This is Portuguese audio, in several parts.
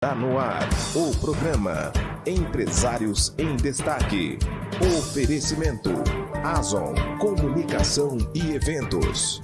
Está no ar o programa Empresários em Destaque. Oferecimento Azon Comunicação e Eventos.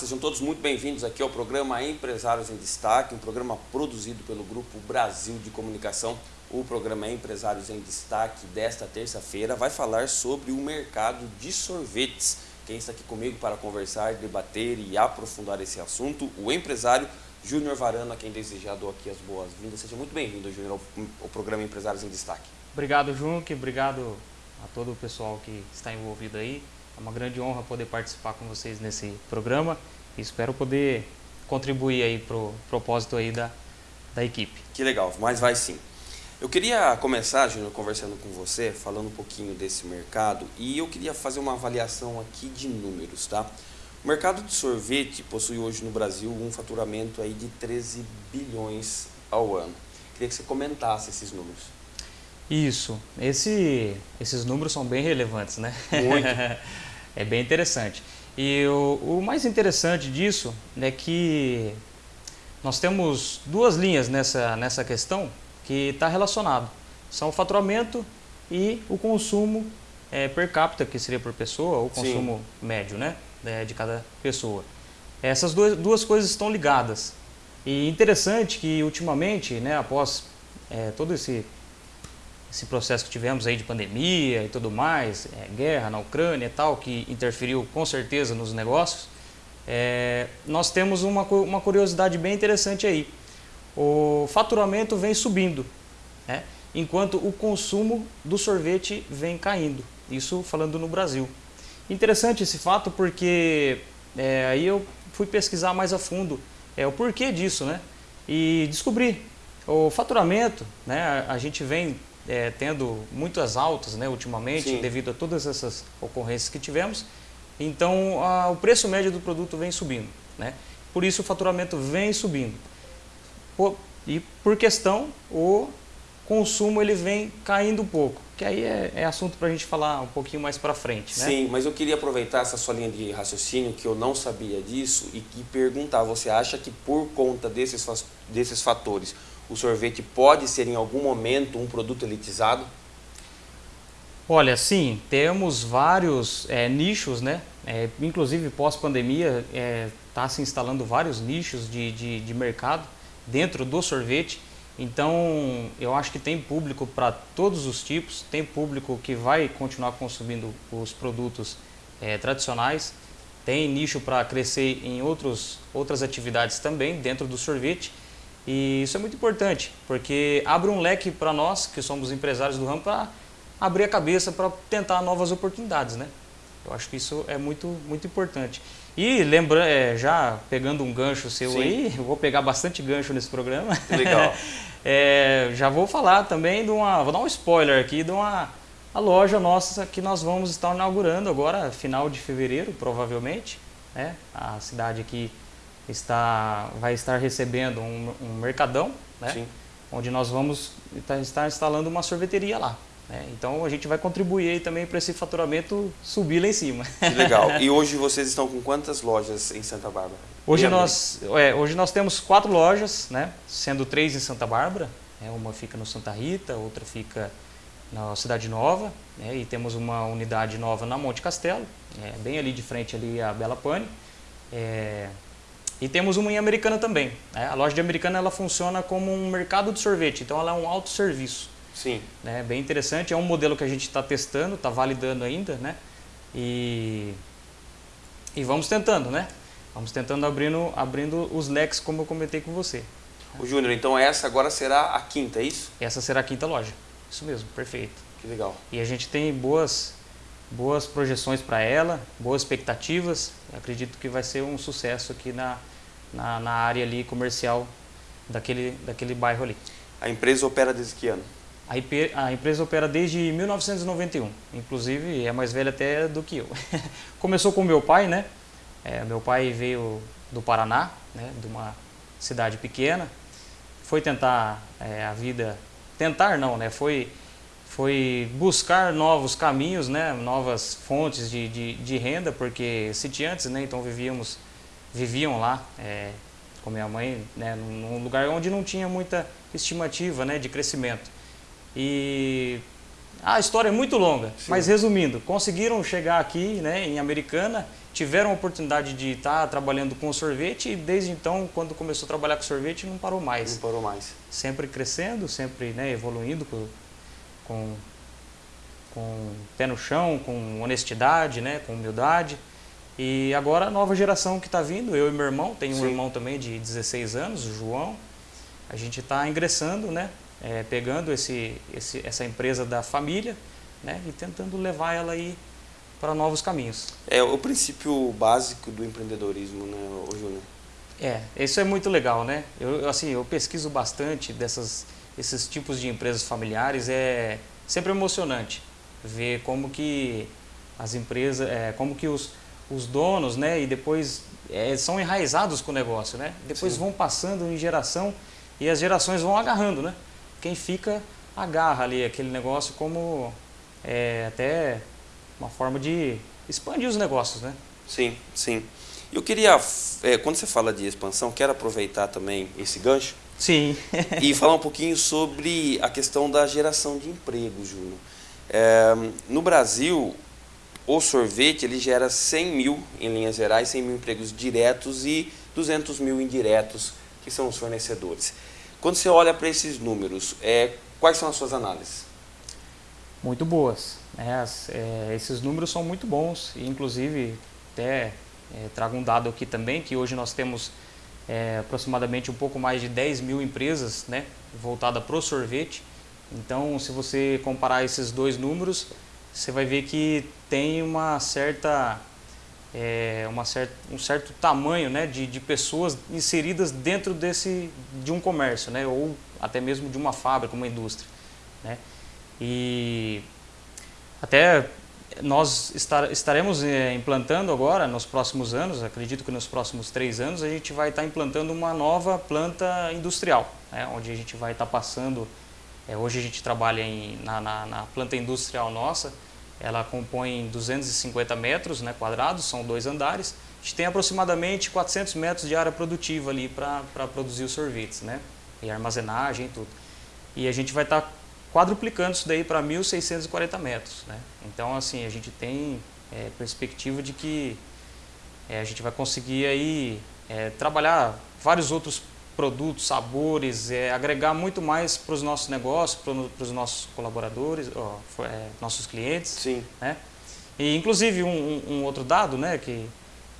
Sejam todos muito bem-vindos aqui ao programa Empresários em Destaque, um programa produzido pelo Grupo Brasil de Comunicação. O programa Empresários em Destaque desta terça-feira vai falar sobre o mercado de sorvetes. Quem está aqui comigo para conversar, debater e aprofundar esse assunto, o empresário Júnior Varana, quem desejar dou aqui as boas-vindas. Seja muito bem-vindo, Júnior, ao programa Empresários em Destaque. Obrigado, Junque. Obrigado a todo o pessoal que está envolvido aí. É uma grande honra poder participar com vocês nesse programa e espero poder contribuir aí para o propósito aí da, da equipe. Que legal, mas vai sim. Eu queria começar, Júnior, conversando com você, falando um pouquinho desse mercado e eu queria fazer uma avaliação aqui de números, tá? O mercado de sorvete possui hoje no Brasil um faturamento aí de 13 bilhões ao ano. Queria que você comentasse esses números. Isso, Esse, esses números são bem relevantes, né? Muito. é bem interessante. E o, o, mais interessante disso é que nós temos duas linhas nessa, nessa questão que está relacionado. São o faturamento e o consumo é, per capita, que seria por pessoa, ou consumo Sim. médio né, é, de cada pessoa. Essas duas, duas coisas estão ligadas. E interessante que ultimamente, né, após é, todo esse esse processo que tivemos aí de pandemia e tudo mais, é, guerra na Ucrânia e tal, que interferiu com certeza nos negócios, é, nós temos uma, uma curiosidade bem interessante aí. O faturamento vem subindo, né? enquanto o consumo do sorvete vem caindo. Isso falando no Brasil. Interessante esse fato porque é, aí eu fui pesquisar mais a fundo é, o porquê disso, né? E descobri o faturamento, né? A, a gente vem é, tendo muitas altas né, ultimamente, Sim. devido a todas essas ocorrências que tivemos. Então, a, o preço médio do produto vem subindo. Né? Por isso, o faturamento vem subindo. Por, e, por questão, o consumo ele vem caindo um pouco. Que aí é, é assunto para a gente falar um pouquinho mais para frente. Né? Sim, mas eu queria aproveitar essa sua linha de raciocínio, que eu não sabia disso, e, e perguntar, você acha que por conta desses, desses fatores, o sorvete pode ser em algum momento um produto elitizado? Olha, sim, temos vários é, nichos, né? É, inclusive pós-pandemia está é, se instalando vários nichos de, de, de, mercado dentro do sorvete. Então, eu acho que tem público para todos os tipos, tem público que vai continuar consumindo os produtos é, tradicionais, tem nicho para crescer em outros, outras atividades também dentro do sorvete e isso é muito importante, porque abre um leque para nós, que somos empresários do ramo, para abrir a cabeça para tentar novas oportunidades, né? Eu acho que isso é muito, muito importante. E lembrando, é, já pegando um gancho seu Sim. aí, eu vou pegar bastante gancho nesse programa. legal. é, já vou falar também de uma, vou dar um spoiler aqui de uma a loja nossa que nós vamos estar inaugurando agora, final de fevereiro, provavelmente. Né? A cidade aqui está, vai estar recebendo um, um mercadão, né? onde nós vamos estar instalando uma sorveteria lá. Né? Então a gente vai contribuir também para esse faturamento subir lá em cima. Que legal. E hoje vocês estão com quantas lojas em Santa Bárbara? Hoje nós, é, hoje nós temos quatro lojas, né? sendo três em Santa Bárbara. Né? Uma fica no Santa Rita, outra fica na Cidade Nova, né? e temos uma unidade nova na Monte Castelo, é, bem ali de frente ali a Bela Pane. É, e temos uma em Americana também. Né? A loja de Americana ela funciona como um mercado de sorvete, então ela é um autosserviço. Sim. Né? Bem interessante, é um modelo que a gente está testando, está validando ainda, né? E, e vamos tentando, né? Vamos tentando abrindo, abrindo os leques, como eu comentei com você. O Júnior, então essa agora será a quinta, é isso? Essa será a quinta loja. Isso mesmo, perfeito. Que legal. E a gente tem boas, boas projeções para ela, boas expectativas. Eu acredito que vai ser um sucesso aqui na, na, na área ali comercial daquele, daquele bairro ali. A empresa opera desde que ano? A, IP, a empresa opera desde 1991, inclusive é mais velha até do que eu. Começou com meu pai, né? É, meu pai veio do Paraná, né? de uma cidade pequena, foi tentar é, a vida, tentar não, né? Foi, foi buscar novos caminhos, né? Novas fontes de, de, de renda, porque sitiantes, né? Então vivíamos, viviam lá é, com minha mãe, né? Num lugar onde não tinha muita estimativa, né? De crescimento. E a história é muito longa, Sim. mas resumindo, conseguiram chegar aqui né, em Americana, tiveram a oportunidade de estar trabalhando com sorvete e desde então, quando começou a trabalhar com sorvete, não parou mais. Não parou mais. Sempre crescendo, sempre né, evoluindo com, com, com pé no chão, com honestidade, né, com humildade. E agora a nova geração que está vindo, eu e meu irmão, tenho um irmão também de 16 anos, o João, a gente está ingressando, né, é, pegando esse, esse, essa empresa da família né, e tentando levar ela aí para novos caminhos. É o princípio básico do empreendedorismo, né, Júnior? É, isso é muito legal, né? Eu, assim, eu pesquiso bastante dessas, esses tipos de empresas familiares, é sempre emocionante ver como que as empresas, é, como que os, os donos, né, e depois é, são enraizados com o negócio, né? Depois Sim. vão passando em geração e as gerações vão agarrando, né? Quem fica agarra ali aquele negócio como é, até uma forma de expandir os negócios, né? Sim, sim. Eu queria, é, quando você fala de expansão, quero aproveitar também esse gancho. Sim. e falar um pouquinho sobre a questão da geração de emprego, Júnior. É, no Brasil, o sorvete ele gera 100 mil, em linhas gerais, 100 mil empregos diretos e 200 mil indiretos, que são os fornecedores. Quando você olha para esses números, é, quais são as suas análises? Muito boas. As, é, esses números são muito bons inclusive até é, trago um dado aqui também que hoje nós temos é, aproximadamente um pouco mais de 10 mil empresas né, voltadas para o sorvete. Então, se você comparar esses dois números, você vai ver que tem uma certa é, uma certa, um certo tamanho né, de, de pessoas inseridas dentro desse, de um comércio, né, ou até mesmo de uma fábrica, uma indústria. Né. E até nós estar, estaremos é, implantando agora, nos próximos anos, acredito que nos próximos três anos, a gente vai estar implantando uma nova planta industrial, né, onde a gente vai estar passando, é, hoje a gente trabalha em, na, na, na planta industrial nossa, ela compõe 250 metros né, quadrados, são dois andares. A gente tem aproximadamente 400 metros de área produtiva ali para produzir os sorvetes, né? E armazenagem e tudo. E a gente vai estar tá quadruplicando isso daí para 1.640 metros, né? Então, assim, a gente tem é, perspectiva de que é, a gente vai conseguir aí é, trabalhar vários outros produtos, sabores, é, agregar muito mais para os nossos negócios, para os nossos colaboradores, ó, é, nossos clientes. Sim. Né? E inclusive um, um, outro dado, né, que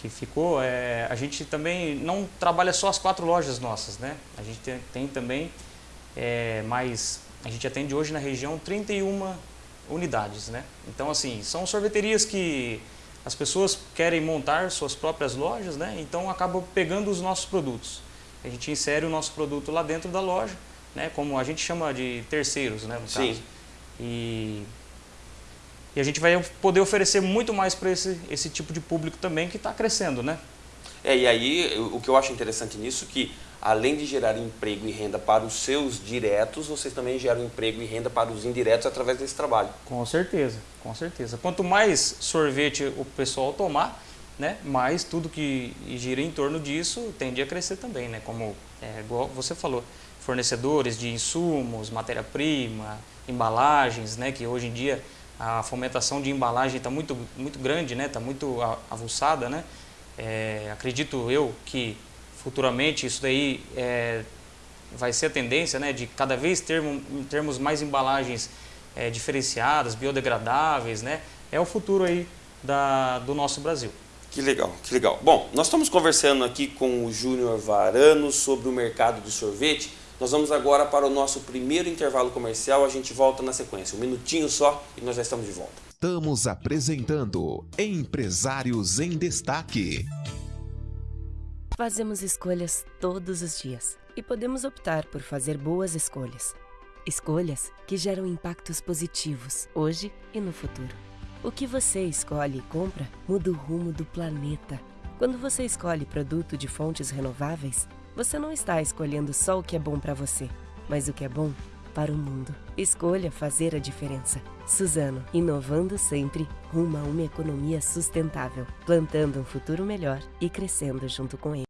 que ficou, é, a gente também não trabalha só as quatro lojas nossas, né? A gente tem, tem também é, mais, a gente atende hoje na região 31 unidades, né? Então assim, são sorveterias que as pessoas querem montar suas próprias lojas, né? Então acabam pegando os nossos produtos a gente insere o nosso produto lá dentro da loja, né, como a gente chama de terceiros, né, no Sim. caso. E, e a gente vai poder oferecer muito mais para esse, esse tipo de público também que está crescendo, né? É, e aí o que eu acho interessante nisso é que além de gerar emprego e renda para os seus diretos, vocês também geram emprego e renda para os indiretos através desse trabalho. Com certeza, com certeza. Quanto mais sorvete o pessoal tomar, né? mas tudo que gira em torno disso tende a crescer também, né? como é, igual você falou, fornecedores de insumos, matéria-prima, embalagens, né? que hoje em dia a fomentação de embalagem está muito, muito grande, está né? Tá muito avulsada. Né? É, acredito eu que futuramente isso daí é, vai ser a tendência né? de cada vez ter, termos mais embalagens é, diferenciadas, biodegradáveis, né? é o futuro aí da, do nosso Brasil. Que legal, que legal. Bom, nós estamos conversando aqui com o Júnior Varano sobre o mercado de sorvete. Nós vamos agora para o nosso primeiro intervalo comercial, a gente volta na sequência. Um minutinho só e nós já estamos de volta. Estamos apresentando Empresários em Destaque. Fazemos escolhas todos os dias e podemos optar por fazer boas escolhas. Escolhas que geram impactos positivos hoje e no futuro. O que você escolhe e compra muda o rumo do planeta. Quando você escolhe produto de fontes renováveis, você não está escolhendo só o que é bom para você, mas o que é bom para o mundo. Escolha fazer a diferença. Suzano, inovando sempre rumo a uma economia sustentável, plantando um futuro melhor e crescendo junto com ele.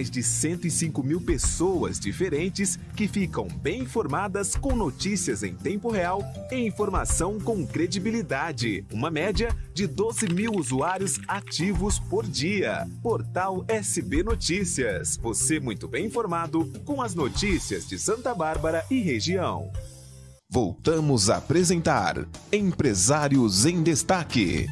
Mais de 105 mil pessoas diferentes que ficam bem informadas com notícias em tempo real e informação com credibilidade. Uma média de 12 mil usuários ativos por dia. Portal SB Notícias. Você muito bem informado com as notícias de Santa Bárbara e região. Voltamos a apresentar Empresários em Destaque.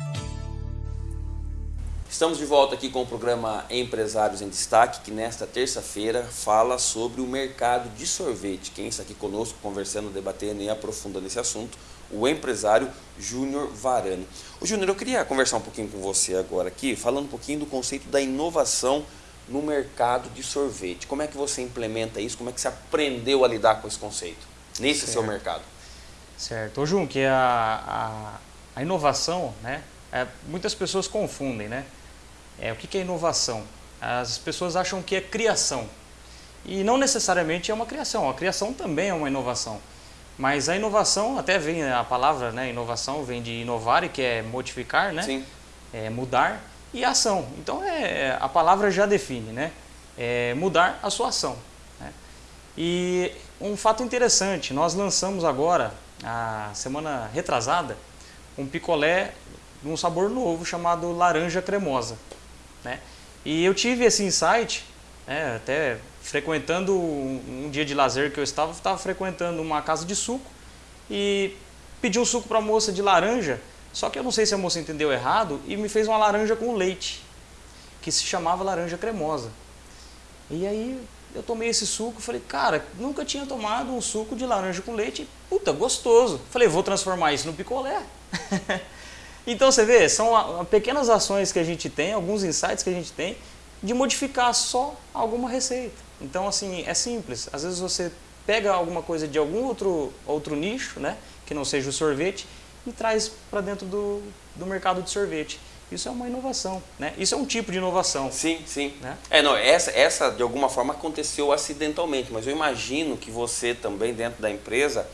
Estamos de volta aqui com o programa Empresários em Destaque, que nesta terça-feira fala sobre o mercado de sorvete. Quem está aqui conosco, conversando, debatendo e aprofundando esse assunto, o empresário Júnior Varani. O Júnior, eu queria conversar um pouquinho com você agora aqui, falando um pouquinho do conceito da inovação no mercado de sorvete. Como é que você implementa isso? Como é que você aprendeu a lidar com esse conceito nesse certo. seu mercado? Certo. Ô, Júnior, que a, a, a inovação, né? É, muitas pessoas confundem, né? É, o que é inovação? As pessoas acham que é criação. E não necessariamente é uma criação. A criação também é uma inovação. Mas a inovação, até vem a palavra, né? Inovação vem de inovar, que é modificar, né? Sim. É mudar. E ação. Então é, a palavra já define, né? É mudar a sua ação. Né? E um fato interessante, nós lançamos agora, a semana retrasada, um picolé de um sabor novo chamado laranja cremosa. Né? E eu tive esse insight, né, até frequentando um, um, dia de lazer que eu estava, estava frequentando uma casa de suco e pedi um suco para a moça de laranja, só que eu não sei se a moça entendeu errado e me fez uma laranja com leite, que se chamava laranja cremosa. E aí eu tomei esse suco, falei, cara, nunca tinha tomado um suco de laranja com leite, puta, gostoso. Falei, vou transformar isso no picolé. Então você vê, são pequenas ações que a gente tem, alguns insights que a gente tem de modificar só alguma receita. Então assim, é simples. Às vezes você pega alguma coisa de algum outro, outro nicho, né, que não seja o sorvete, e traz para dentro do, do mercado de sorvete. Isso é uma inovação, né? Isso é um tipo de inovação. Sim, sim. Né? É, não, essa, essa de alguma forma aconteceu acidentalmente, mas eu imagino que você também dentro da empresa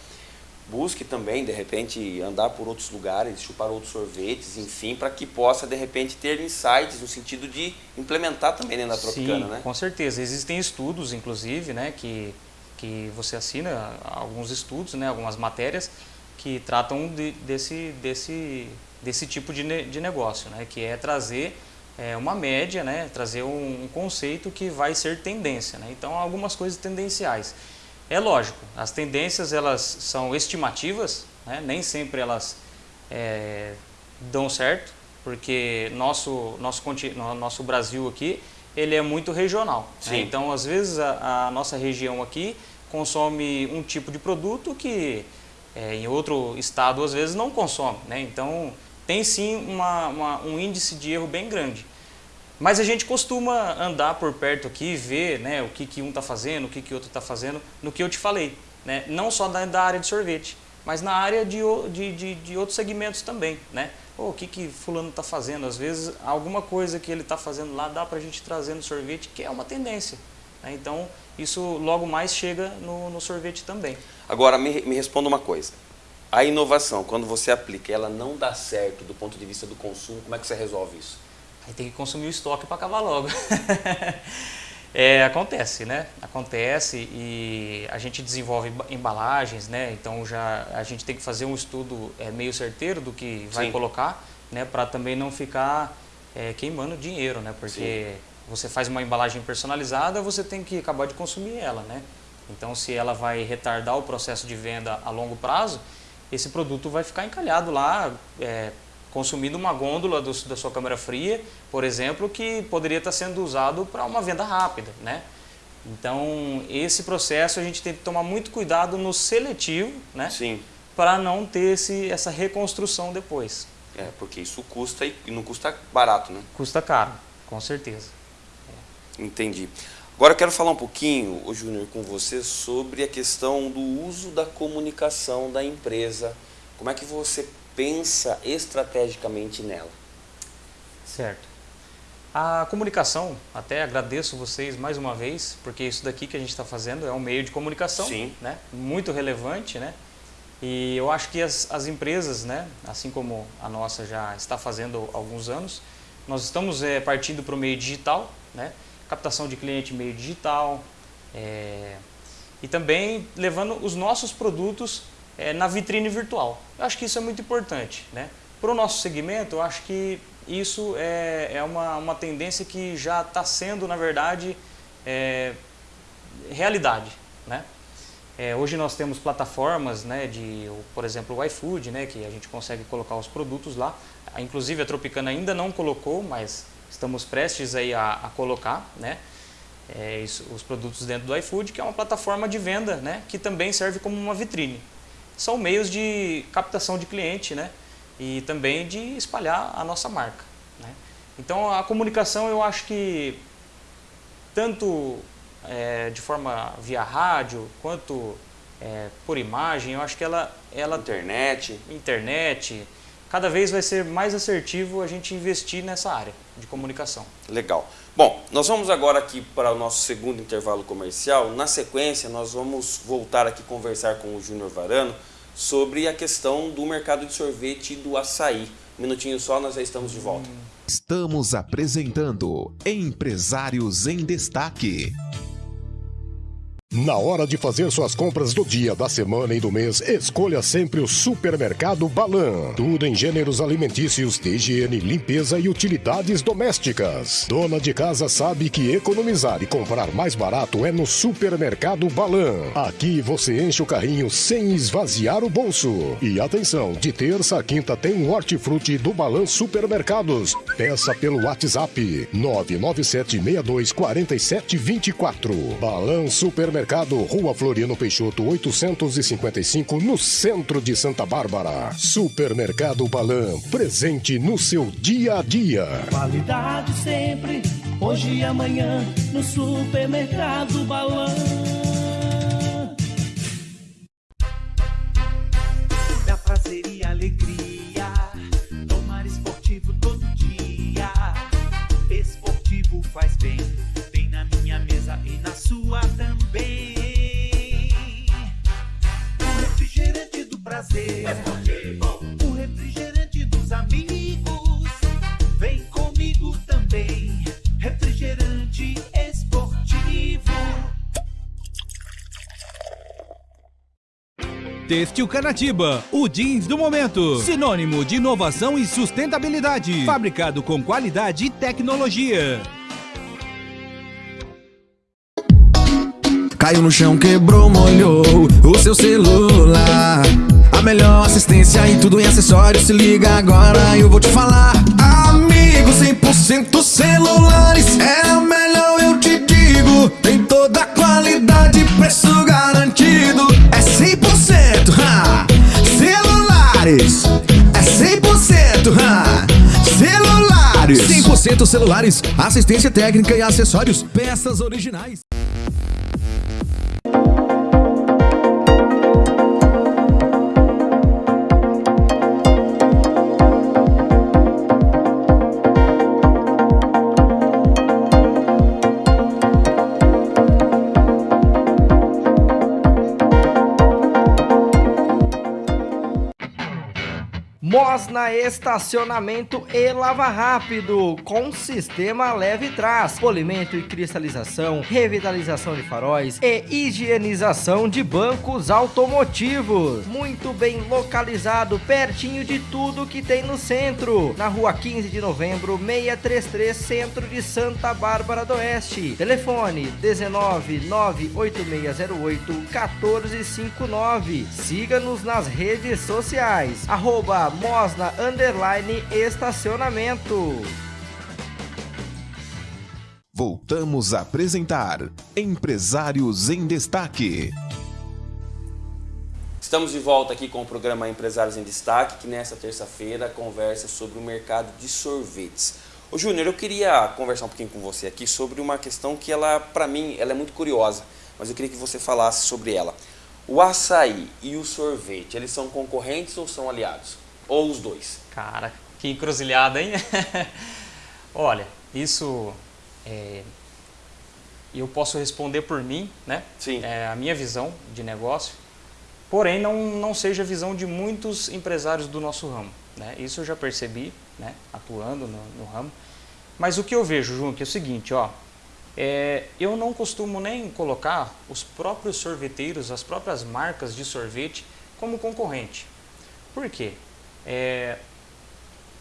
busque também, de repente, andar por outros lugares, chupar outros sorvetes, enfim, para que possa, de repente, ter insights no sentido de implementar também dentro da Tropicana, Sim, né? com certeza. Existem estudos, inclusive, né, que, que você assina alguns estudos, né, algumas matérias que tratam de, desse, desse, desse tipo de, de negócio, né, que é trazer é, uma média, né, trazer um, um, conceito que vai ser tendência. Né? Então, algumas coisas tendenciais. É lógico, as tendências elas são estimativas, né? nem sempre elas é, dão certo, porque nosso, nosso, nosso Brasil aqui ele é muito regional. Né? Então, às vezes, a, a, nossa região aqui consome um tipo de produto que é, em outro estado, às vezes, não consome. Né? Então, tem sim uma, uma, um índice de erro bem grande. Mas a gente costuma andar por perto aqui e ver né, o que, que um está fazendo, o que, que outro está fazendo, no que eu te falei. Né? Não só da, da área de sorvete, mas na área de, de, de, de outros segmentos também. Né? Oh, o que, que fulano está fazendo? Às vezes, alguma coisa que ele está fazendo lá dá para a gente trazer no sorvete, que é uma tendência. Né? Então, isso logo mais chega no, no sorvete também. Agora, me, me responda uma coisa. A inovação, quando você aplica, ela não dá certo do ponto de vista do consumo, como é que você resolve isso? Aí tem que consumir o estoque para acabar logo. é, acontece, né? Acontece e a gente desenvolve embalagens, né? Então já a gente tem que fazer um estudo é, meio certeiro do que vai Sim. colocar, né? Para também não ficar é, queimando dinheiro, né? Porque Sim. você faz uma embalagem personalizada, você tem que acabar de consumir ela, né? Então se ela vai retardar o processo de venda a longo prazo, esse produto vai ficar encalhado lá, é, consumindo uma gôndola do, da sua câmara fria, por exemplo, que poderia estar sendo usado para uma venda rápida. Né? Então, esse processo a gente tem que tomar muito cuidado no seletivo, né? Sim. Para não ter esse, essa reconstrução depois. É, porque isso custa e não custa barato, né? Custa caro, com certeza. Entendi. Agora eu quero falar um pouquinho, o Júnior, com você sobre a questão do uso da comunicação da empresa. Como é que você pensa estrategicamente nela? Certo. A comunicação, até agradeço vocês mais uma vez, porque isso daqui que a gente está fazendo é um meio de comunicação, Sim. né? Muito relevante, né? E eu acho que as, as empresas, né, assim como a nossa já está fazendo há alguns anos, nós estamos é, partindo para o meio digital, né? captação de cliente meio digital é, e também levando os nossos produtos é, na vitrine virtual. Eu acho que isso é muito importante. Né? Para o nosso segmento, eu acho que isso é, é uma, uma tendência que já está sendo, na verdade, é, realidade. Né? É, hoje nós temos plataformas, né, de, por exemplo, o iFood, né, que a gente consegue colocar os produtos lá. Inclusive a Tropicana ainda não colocou, mas estamos prestes aí a, a colocar né, é, isso, os produtos dentro do iFood, que é uma plataforma de venda né, que também serve como uma vitrine. São meios de captação de cliente né, e também de espalhar a nossa marca. Né. Então a comunicação eu acho que tanto é, de forma via rádio quanto é, por imagem, eu acho que ela, ela... Internet. Internet, cada vez vai ser mais assertivo a gente investir nessa área de comunicação. Legal. Bom, nós vamos agora aqui para o nosso segundo intervalo comercial. Na sequência, nós vamos voltar aqui conversar com o Júnior Varano sobre a questão do mercado de sorvete e do açaí. Um minutinho só, nós já estamos de volta. Estamos apresentando Empresários em Destaque. Na hora de fazer suas compras do dia, da semana e do mês, escolha sempre o Supermercado Balan. Tudo em gêneros alimentícios, de higiene, limpeza e utilidades domésticas. Dona de casa sabe que economizar e comprar mais barato é no Supermercado Balan. Aqui você enche o carrinho sem esvaziar o bolso. E atenção, de terça a quinta tem um hortifruti do Balan Supermercados. Peça pelo WhatsApp 997 62 47 24. Balan Supermercado Supermercado, Rua Floriano Peixoto, 855, no centro de Santa Bárbara. Supermercado Balan, presente no seu dia a dia. Qualidade sempre, hoje e amanhã, no Supermercado Balan. Têxtil Canatiba, o jeans do momento. Sinônimo de inovação e sustentabilidade. Fabricado com qualidade e tecnologia. Caiu no chão, quebrou, molhou o seu celular. A melhor assistência e tudo em acessórios. Se liga agora, eu vou te falar. Amigo, 100% celulares é o melhor, eu te digo. Tem toda a qualidade, preço garantido. Celulares, é 100%, ha! Celulares, 100% celulares, assistência técnica e acessórios, peças originais. Mosna Estacionamento e Lava Rápido, com sistema leve trás, polimento e cristalização, revitalização de faróis e higienização de bancos automotivos. Muito bem localizado, pertinho de tudo que tem no centro. Na rua 15 de novembro, 633, centro de Santa Bárbara do Oeste. Telefone 19 98608 1459. Siga-nos nas redes sociais. Arroba Mosna Underline Estacionamento. Voltamos a apresentar Empresários em Destaque. Estamos de volta aqui com o programa Empresários em Destaque, que nesta terça-feira conversa sobre o mercado de sorvetes. Ô Júnior, eu queria conversar um pouquinho com você aqui sobre uma questão que ela, para mim, ela é muito curiosa, mas eu queria que você falasse sobre ela. O açaí e o sorvete, eles são concorrentes ou são aliados? Ou os dois? Cara, que encruzilhada, hein? Olha, isso é, eu posso responder por mim, né? Sim. É a minha visão de negócio. Porém, não, não seja a visão de muitos empresários do nosso ramo. Né? Isso eu já percebi, né? atuando no, no ramo. Mas o que eu vejo, João, que é o seguinte, ó, é, eu não costumo nem colocar os próprios sorveteiros, as próprias marcas de sorvete como concorrente. Por quê? É,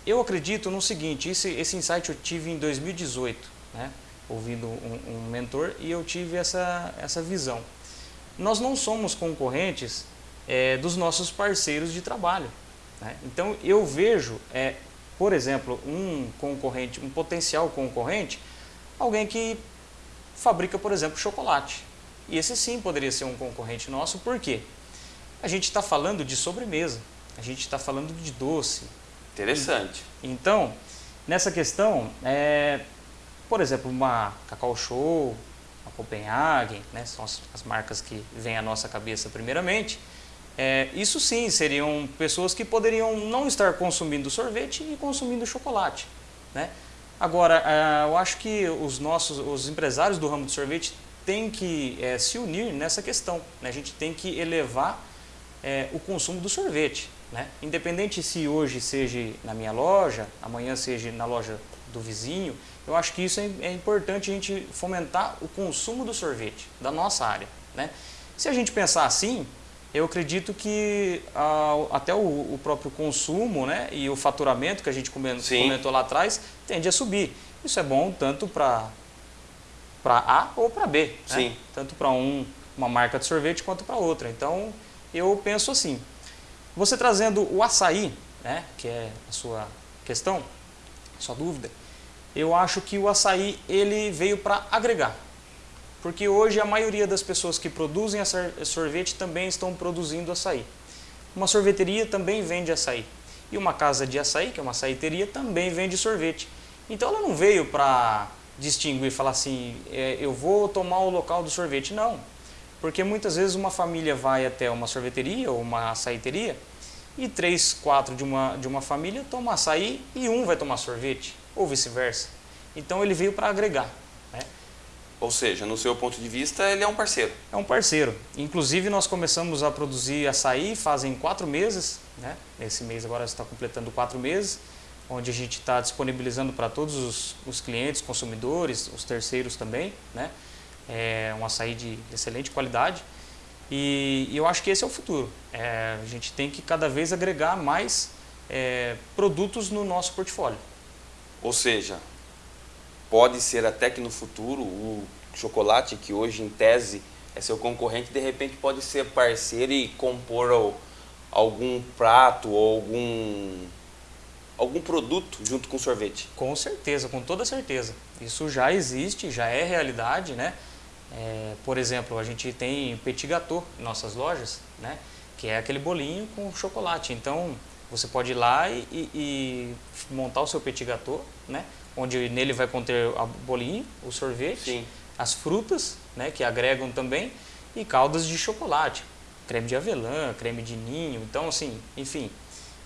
eu acredito no seguinte, esse, esse insight eu tive em 2018, né? ouvindo um, um mentor e eu tive essa, essa visão. Nós não somos concorrentes é, dos nossos parceiros de trabalho. Né? Então eu vejo, é, por exemplo, um concorrente, um potencial concorrente, alguém que fabrica, por exemplo, chocolate. E esse sim poderia ser um concorrente nosso, por quê? A gente está falando de sobremesa, a gente está falando de doce. Interessante. Então, nessa questão, é, por exemplo, uma Cacau Show, uma Copenhagen, né, são as, as marcas que vêm à nossa cabeça primeiramente, é, isso sim seriam pessoas que poderiam não estar consumindo sorvete e consumindo chocolate. Né? Agora, é, eu acho que os nossos, os empresários do ramo de sorvete têm que é, se unir nessa questão. Né? A gente tem que elevar é, o consumo do sorvete. Né? Independente se hoje seja na minha loja, amanhã seja na loja do vizinho, eu acho que isso é, é importante a gente fomentar o consumo do sorvete, da nossa área. Né? Se a gente pensar assim, eu acredito que ah, até o, o, próprio consumo né, e o faturamento que a gente comentou, comentou lá atrás tende a subir. Isso é bom tanto para A ou para B, né? tanto para um, uma marca de sorvete quanto para outra. Então eu penso assim, você trazendo o açaí, né, que é a sua questão, sua dúvida, eu acho que o açaí ele veio para agregar. Porque hoje a maioria das pessoas que produzem sorvete também estão produzindo açaí. Uma sorveteria também vende açaí. E uma casa de açaí, que é uma açaiteria, também vende sorvete. Então ela não veio para distinguir e falar assim, é, eu vou tomar o local do sorvete. Não. Porque muitas vezes uma família vai até uma sorveteria ou uma açaiteria e três, quatro de uma, de uma família tomam açaí e um vai tomar sorvete, ou vice-versa. Então ele veio para agregar. Né? Ou seja, no seu ponto de vista, ele é um parceiro. É um parceiro. Inclusive nós começamos a produzir açaí fazem quatro meses, né? esse mês agora está completando quatro meses, onde a gente está disponibilizando para todos os, os clientes, consumidores, os terceiros também, né? É um açaí de excelente qualidade. E, e eu acho que esse é o futuro. É, a gente tem que cada vez agregar mais é, produtos no nosso portfólio. Ou seja, pode ser até que no futuro o chocolate, que hoje em tese é seu concorrente, de repente pode ser parceiro e compor algum prato ou algum algum produto junto com sorvete? Com certeza, com toda certeza. Isso já existe, já é realidade, né? É, por exemplo, a gente tem petit gâteau em nossas lojas, né? Que é aquele bolinho com chocolate. Então, você pode ir lá e, e, e montar o seu petit gâteau, né? Onde nele vai conter o bolinho, o sorvete, Sim. as frutas, né? Que agregam também e caldas de chocolate, creme de avelã, creme de ninho. Então, assim, enfim,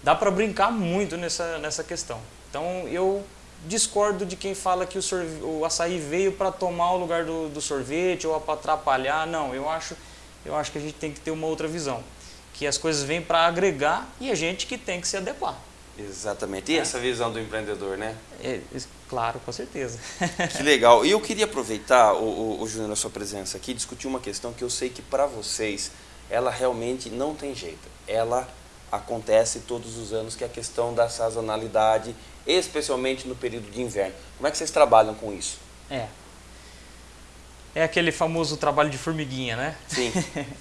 dá para brincar muito nessa, nessa questão. Então eu discordo de quem fala que o, sorvete, o açaí veio para tomar o lugar do, do sorvete ou para atrapalhar. Não, eu acho, eu acho que a gente tem que ter uma outra visão. Que as coisas vêm para agregar e a gente que tem que se adequar. Exatamente. E essa visão do empreendedor, né? É, claro, com certeza. que legal. E eu queria aproveitar, o, o, o Júnior, a sua presença aqui, discutir uma questão que eu sei que para vocês, ela realmente não tem jeito. Ela acontece todos os anos, que é a questão da sazonalidade, especialmente no período de inverno. Como é que vocês trabalham com isso? É. É aquele famoso trabalho de formiguinha, né? Sim.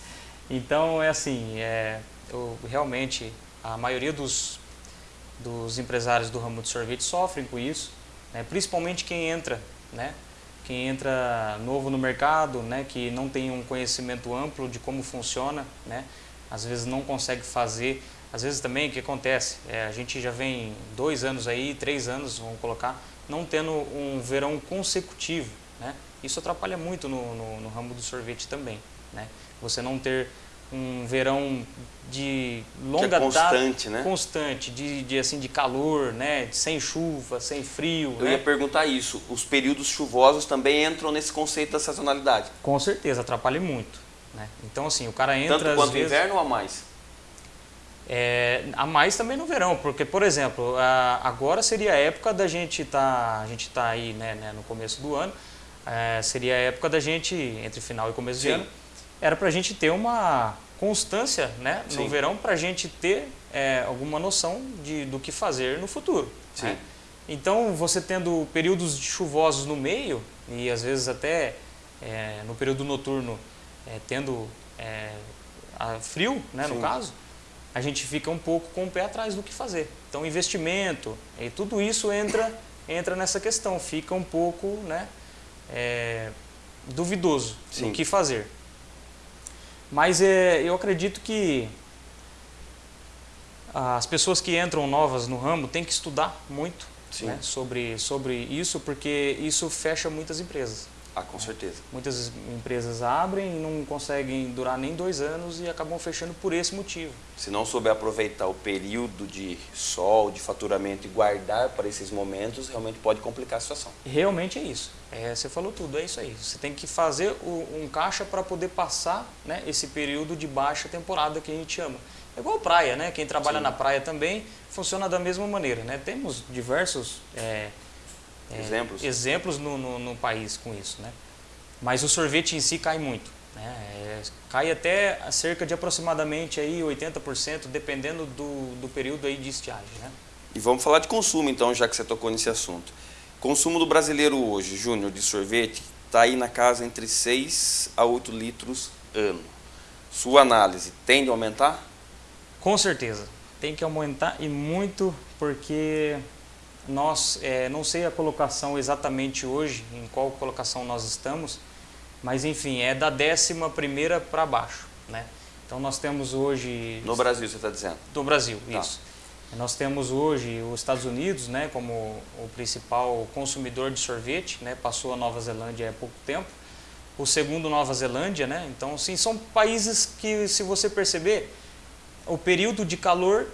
então, é assim, é, eu, realmente, a maioria dos, dos empresários do ramo de sorvete sofrem com isso, né? principalmente quem entra, né? Quem entra novo no mercado, né? Que não tem um conhecimento amplo de como funciona, né? Às vezes não consegue fazer às vezes também o que acontece, é, a gente já vem dois anos aí, três anos, vamos colocar, não tendo um verão consecutivo, né? Isso atrapalha muito no, no, no ramo do sorvete também, né? Você não ter um verão de longa é constante, data, né? constante, de, de assim de calor, né? Sem chuva, sem frio. Eu né? ia perguntar isso. Os períodos chuvosos também entram nesse conceito da sazonalidade? Com certeza, atrapalha muito. Né? Então assim, o cara entra tanto quanto vezes, inverno ou a mais? É, a mais também no verão, porque, por exemplo, a, agora seria a época da gente tá, a gente tá aí né, né, no começo do ano, é, seria a época da gente, entre final e começo Sim. de ano, era para a gente ter uma constância né, no Sim. verão, para a gente ter é, alguma noção de, do que fazer no futuro. Né? Então, você tendo períodos chuvosos no meio, e às vezes até é, no período noturno é, tendo é, a- frio, né, no caso, a gente fica um pouco com o pé atrás do que fazer. Então, investimento e tudo isso entra, entra nessa questão, fica um pouco né, é, duvidoso Sim. do que fazer. Mas é, eu acredito que as pessoas que entram novas no ramo têm que estudar muito né, sobre, sobre isso, porque isso fecha muitas empresas. Ah, com certeza. Muitas empresas abrem e não conseguem durar nem dois anos e acabam fechando por esse motivo. Se não souber aproveitar o período de sol, de faturamento e guardar para esses momentos, realmente pode complicar a situação. Realmente é isso. É, você falou tudo, é isso aí. Você tem que fazer o- um caixa para poder passar né, esse período de baixa temporada que a gente chama. É igual praia, né? Quem trabalha Sim. na praia também funciona da mesma maneira, né? Temos diversos é, é, Exemplos? exemplos no, no, no país com isso, né? Mas o sorvete em si cai muito, né? É, cai até cerca de aproximadamente aí 80%, dependendo do, do período aí de estiagem, né? E vamos falar de consumo, então, já que você tocou nesse assunto. Consumo do brasileiro hoje, Júnior, de sorvete, está aí na casa entre 6 a 8 litros ano. Sua análise tende a aumentar? Com certeza. Tem que aumentar e muito porque nós, é, não sei a colocação exatamente hoje, em qual colocação nós estamos, mas enfim, é da décima primeira para baixo, né? Então nós temos hoje... No Brasil, você está dizendo? Do Brasil, Tá. isso. Nós temos hoje os Estados Unidos né, como o principal consumidor de sorvete, né, passou a Nova Zelândia há pouco tempo. O segundo, Nova Zelândia. Né? Então, sim, são países que, se você perceber, o período de calor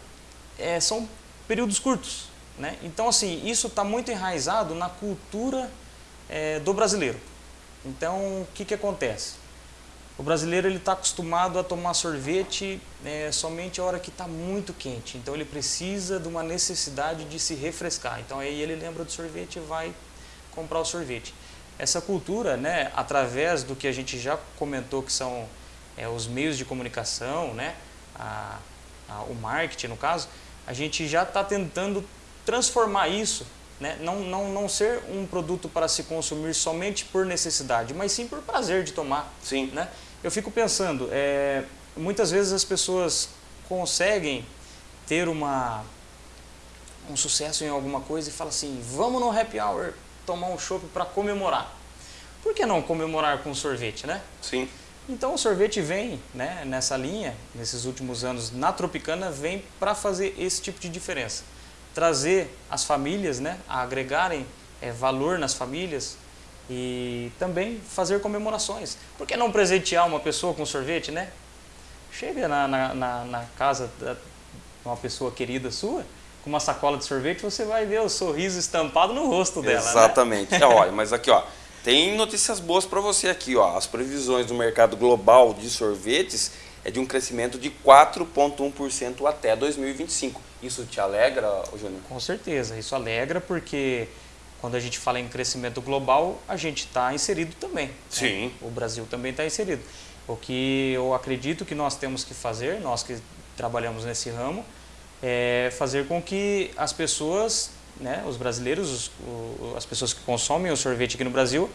é, são períodos curtos. Né? Então, assim, isso está muito enraizado na cultura é, do brasileiro. Então, o que, que acontece? O brasileiro está acostumado a tomar sorvete é, somente a hora que está muito quente. Então ele precisa de uma necessidade de se refrescar. Então aí ele lembra do sorvete e vai comprar o sorvete. Essa cultura, né, através do que a gente já comentou que são é, os meios de comunicação, né, a, a, o marketing no caso, a gente já está tentando transformar isso, né, não, não, não ser um produto para se consumir somente por necessidade, mas sim por prazer de tomar. Sim. Né? Eu fico pensando, é, muitas vezes as pessoas conseguem ter uma, um sucesso em alguma coisa e falam assim, vamos no happy hour tomar um chopp para comemorar. Por que não comemorar com sorvete, né? Sim. Então o sorvete vem né, nessa linha, nesses últimos anos, na Tropicana, vem para fazer esse tipo de diferença. Trazer as famílias né, a agregarem é, valor nas famílias e também fazer comemorações. Por que não presentear uma pessoa com sorvete, né? Chega na, na, na, na casa de uma pessoa querida sua, com uma sacola de sorvete, você vai ver o sorriso estampado no rosto dela. Exatamente. Né? É, olha, mas aqui, ó, tem notícias boas para você aqui, ó. As previsões do mercado global de sorvetes é de um crescimento de 4,1% até 2025. Isso te alegra, Júnior? Com certeza, isso alegra porque quando a gente fala em crescimento global, a gente está inserido também. Né? Sim. Né? O Brasil também está inserido. O que eu acredito que nós temos que fazer, nós que trabalhamos nesse ramo, é fazer com que as pessoas, né, os brasileiros, os, o, as pessoas que consomem o sorvete aqui no Brasil,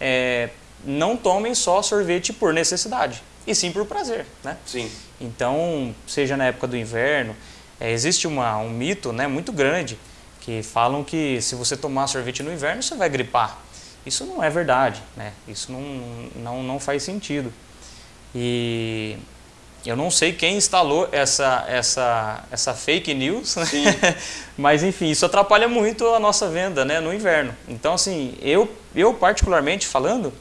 é, não tomem só sorvete por necessidade, e sim por prazer. Né? Sim. Então, seja na época do inverno, é, existe uma, um mito né, muito grande que falam que se você tomar sorvete no inverno, você vai gripar. Isso não é verdade, né? isso não, não, não faz sentido. E eu não sei quem instalou essa, essa, essa fake news, né? mas enfim, isso atrapalha muito a nossa venda né, no inverno. Então, assim, eu, eu particularmente falando,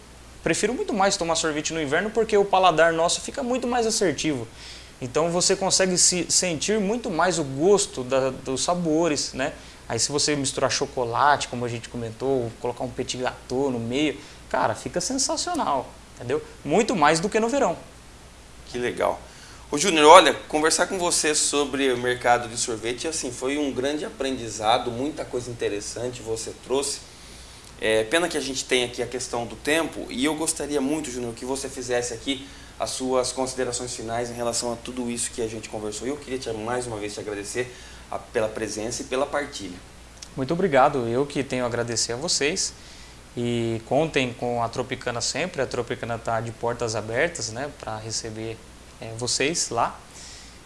prefiro muito mais tomar sorvete no inverno porque o paladar nosso fica muito mais assertivo. Então você consegue se sentir muito mais o gosto da, dos sabores, né? Aí se você misturar chocolate, como a gente comentou, colocar um petit gâteau no meio, cara, fica sensacional, entendeu? Muito mais do que no verão. Que legal. Ô Júnior, olha, conversar com você sobre o mercado de sorvete, assim, foi um grande aprendizado, muita coisa interessante você trouxe. É, pena que a gente tem aqui a questão do tempo e eu gostaria muito, Júnior, que você fizesse aqui as suas considerações finais em relação a tudo isso que a gente conversou. E eu queria te, mais uma vez te agradecer a, pela presença e pela partilha. Muito obrigado, eu que tenho a agradecer a vocês. E contem com a Tropicana sempre, a Tropicana está de portas abertas né, para receber é, vocês lá.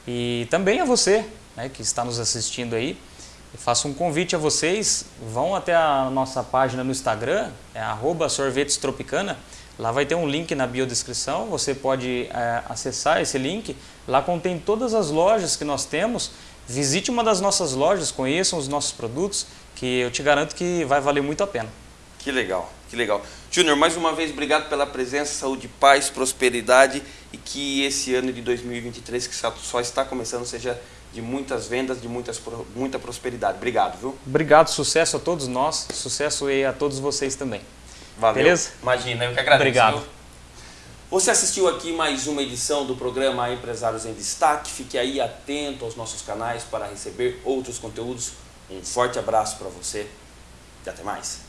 E também a você né, que está nos assistindo aí. Eu faço um convite a vocês, vão até a nossa página no Instagram, é sorvetestropicana. Lá vai ter um link na biodescrição, você pode é, acessar esse link. Lá contém todas as lojas que nós temos. Visite uma das nossas lojas, conheçam os nossos produtos, que eu te garanto que vai valer muito a pena. Que legal, que legal. Júnior, mais uma vez, obrigado pela presença, saúde, paz, prosperidade e que esse ano de 2023, que só está começando, seja de muitas vendas, de muitas, muita prosperidade. Obrigado, viu? Obrigado, sucesso a todos nós, sucesso e a todos vocês também. Valeu. Beleza? Imagina, eu que agradeço. Obrigado. Viu? Você assistiu aqui mais uma edição do programa Empresários em Destaque. Fique aí atento aos nossos canais para receber outros conteúdos. Um forte abraço para você e até mais.